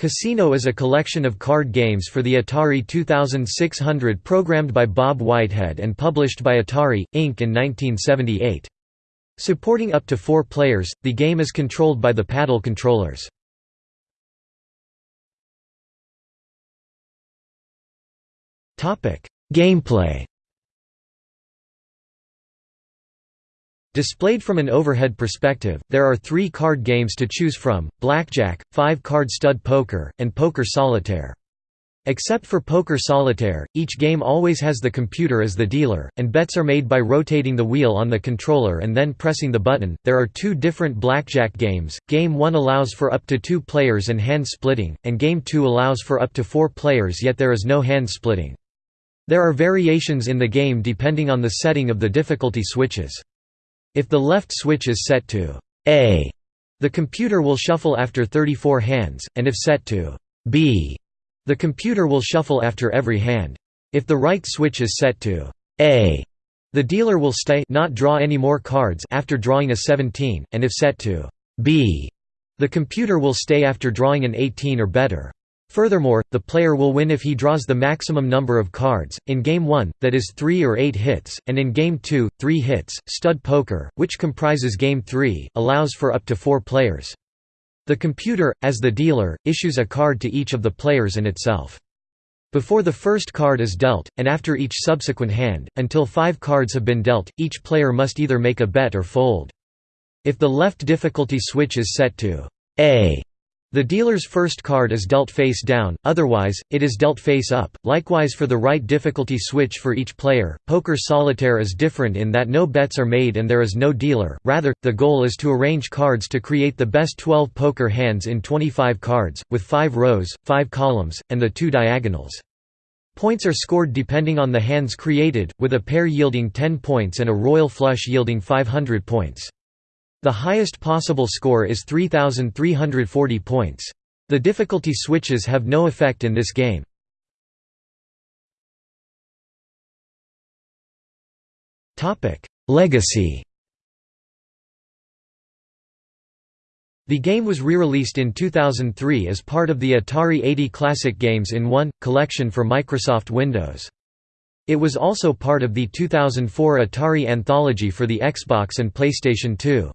Casino is a collection of card games for the Atari 2600 programmed by Bob Whitehead and published by Atari, Inc. in 1978. Supporting up to four players, the game is controlled by the paddle controllers. Gameplay Displayed from an overhead perspective, there are three card games to choose from, blackjack, five-card stud poker, and poker solitaire. Except for poker solitaire, each game always has the computer as the dealer, and bets are made by rotating the wheel on the controller and then pressing the button. There are two different blackjack games. Game 1 allows for up to 2 players and hand splitting, and Game 2 allows for up to 4 players yet there is no hand splitting. There are variations in the game depending on the setting of the difficulty switches. If the left switch is set to A, the computer will shuffle after 34 hands, and if set to B, the computer will shuffle after every hand. If the right switch is set to A, the dealer will stay not draw any more cards after drawing a 17, and if set to B, the computer will stay after drawing an 18 or better. Furthermore, the player will win if he draws the maximum number of cards, in Game 1, that is 3 or 8 hits, and in Game 2, 3 hits. Stud Poker, which comprises Game 3, allows for up to 4 players. The computer, as the dealer, issues a card to each of the players and itself. Before the first card is dealt, and after each subsequent hand, until five cards have been dealt, each player must either make a bet or fold. If the left difficulty switch is set to A, the dealer's first card is dealt face down, otherwise, it is dealt face up. Likewise for the right difficulty switch for each player. Poker solitaire is different in that no bets are made and there is no dealer, rather, the goal is to arrange cards to create the best 12 poker hands in 25 cards, with 5 rows, 5 columns, and the 2 diagonals. Points are scored depending on the hands created, with a pair yielding 10 points and a royal flush yielding 500 points. The highest possible score is 3,340 points. The difficulty switches have no effect in this game. Legacy The game was re-released in 2003 as part of the Atari 80 Classic Games in One, collection for Microsoft Windows. It was also part of the 2004 Atari Anthology for the Xbox and PlayStation 2.